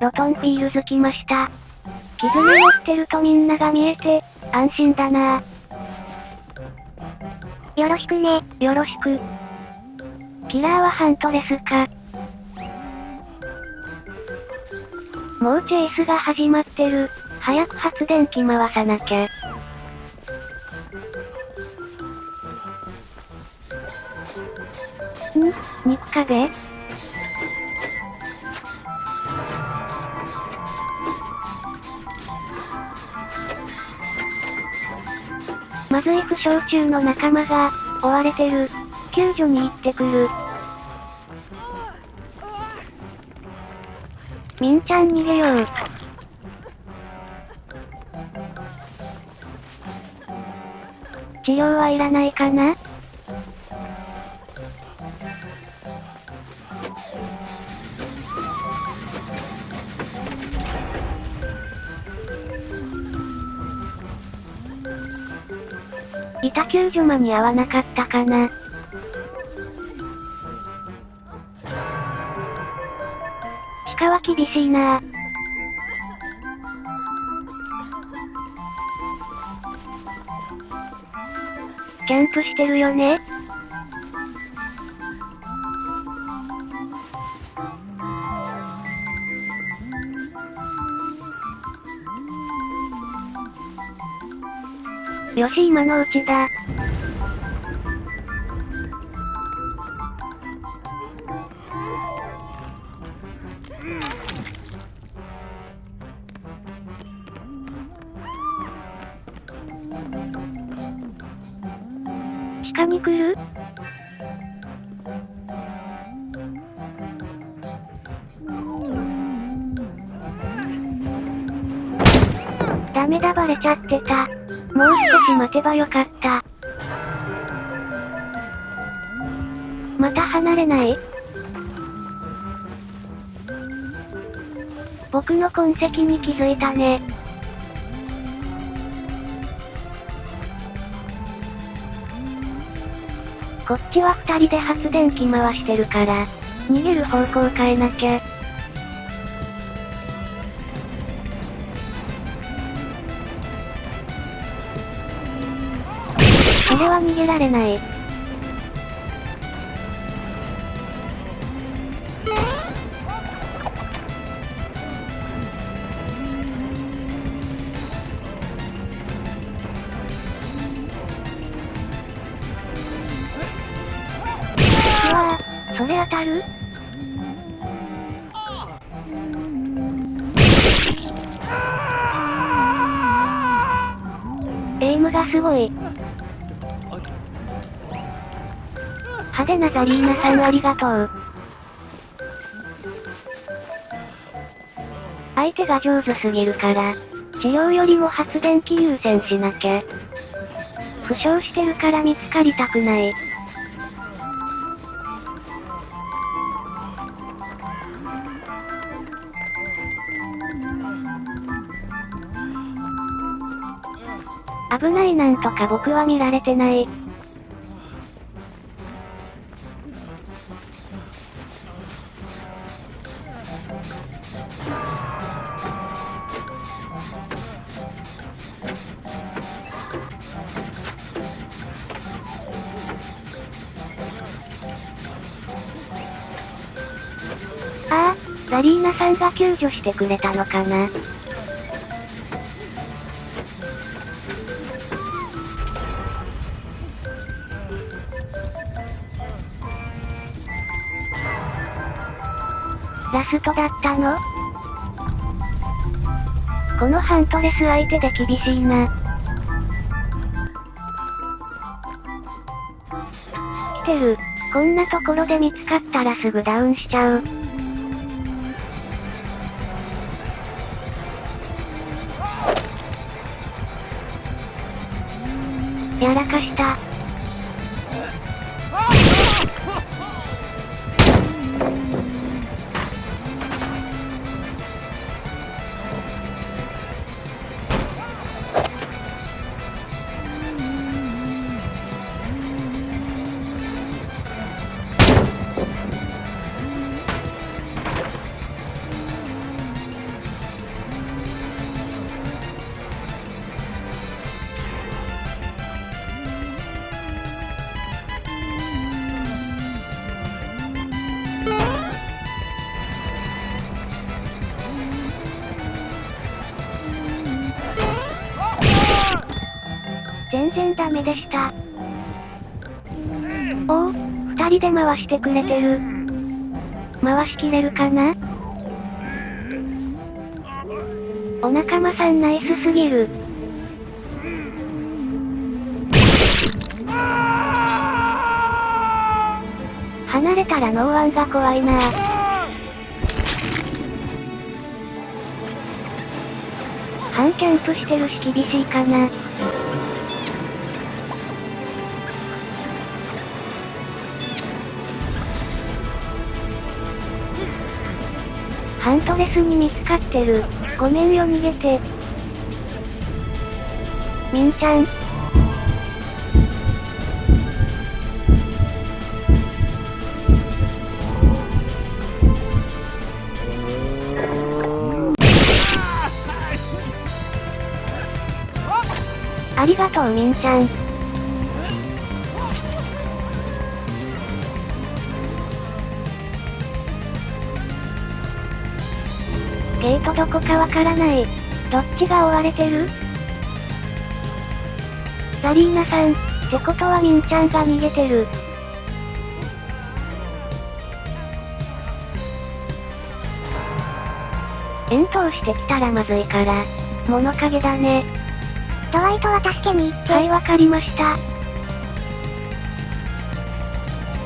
ロトンフィールズ来ました。絆持ってるとみんなが見えて、安心だなよろしくね。よろしく。キラーはハントレスか。もうチェイスが始まってる。早く発電機回さなきゃ。ん？肉壁？まずい負傷中の仲間が、追われてる。救助に行ってくる。みんちゃん逃げよう。治療はいらないかな？板救助間に合わなかったかな。鹿は厳しいなキャンプしてるよねよし今のうちだ。鹿に来るダメだバレちゃってた。もう少し待てばよかった。また離れない？僕の痕跡に気づいたね。こっちは二人で発電機回してるから、逃げる方向変えなきゃ。は逃げられない。うわぁ、それ当たる？エイムがすごい。派手なザリーナさんありがとう。相手が上手すぎるから、治療よりも発電機優先しなきゃ。負傷してるから見つかりたくない。危ないなんとか僕は見られてない。ザリーナさんが救助してくれたのかな？ラストだったの？このハントレス相手で厳しいな。来てる。こんなところで見つかったらすぐダウンしちゃう。らかした。全然ダメでした。おお、二人で回してくれてる。回しきれるかな？お仲間さんナイスすぎる。離れたらノーワンが怖いな半キャンプしてるし厳しいかな。ントレスに見つかってる。ごめんよ逃げて。みんちゃん。ありがとうみんちゃん。ゲートどこかわからない。どっちが追われてる？ザリーナさん、ってことはみんちゃんが逃げてる。遠投してきたらまずいから、物陰だね。ドワイトは助けに行って。はい、わかりました。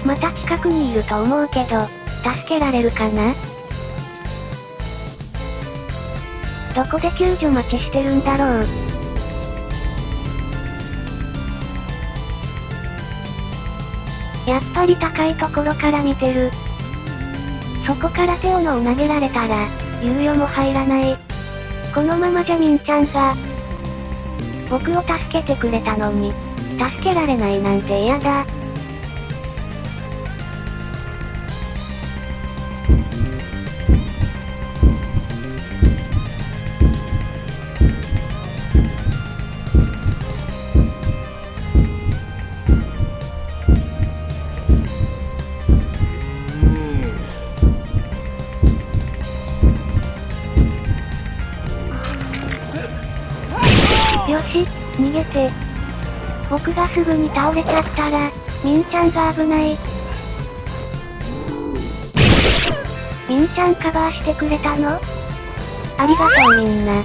また近くにいると思うけど、助けられるかな？どこで救助待ちしてるんだろう。やっぱり高いところから見てる。そこから手をのを投げられたら、猶予も入らない。このままじゃみんちゃんが、僕を助けてくれたのに、助けられないなんて嫌だ。げて。僕がすぐに倒れちゃったら、みんちゃんが危ない。みんちゃんカバーしてくれたの？ありがとうみんな。